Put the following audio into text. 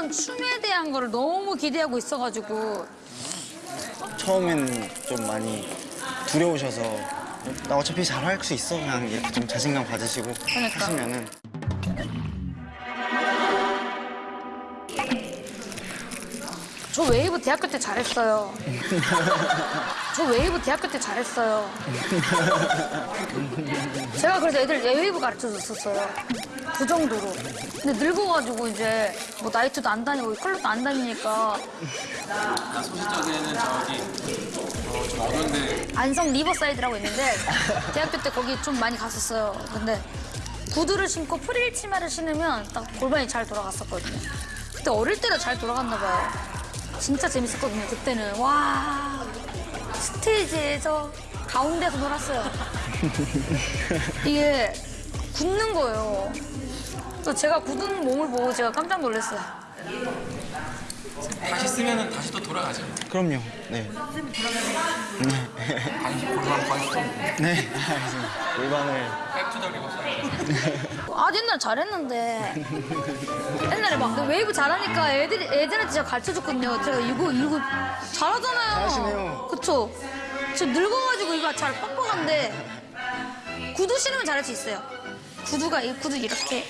새로운 춤에 대한 거를 너무 기대하고 있어가지고 처음엔 좀 많이 두려우셔서 나 어차피 잘 할 수 있어 그냥 이렇게 좀 자신감 가지시고 그러니까. 하시면은 저 웨이브 대학교 때 잘했어요. 저 웨이브 대학교 때 잘했어요. 제가 그래서 애들 웨이브 가르쳐 줬었어요. 그 정도로. 근데 늙어가지고 이제 뭐 나이트도 안 다니고 클럽도 안 다니니까 나 소시적에는 저기 어, 좀 어른데 안성 리버사이드라고 있는데 대학교 때 거기 좀 많이 갔었어요. 근데 구두를 신고 프릴 치마를 신으면 딱 골반이 잘 돌아갔었거든요. 그때 어릴 때도 잘 돌아갔나 봐요. 진짜 재밌었거든요. 그때는 와 스테이지에서 가운데서 놀았어요. 이게 굳는 거예요. 그래서 제가 굳은 몸을 보고 제가 깜짝 놀랐어요. 다시 쓰면은 다시 또 돌아가죠. 그럼요 네 골반 관심 네, 알겠습니다. 골반을 back to the reverse. 아 옛날 잘했는데 옛날에 막그 웨이브 잘하니까 애들이 애들한테 제가 가르쳐 줬거든요. 제가 이거 이거 잘하잖아요. 잘하시네요. 그쵸? 저 늙어가지고 이거 잘 뻑뻑한데 구두 신으면 잘할 수 있어요. 구두가 이 구두 이렇게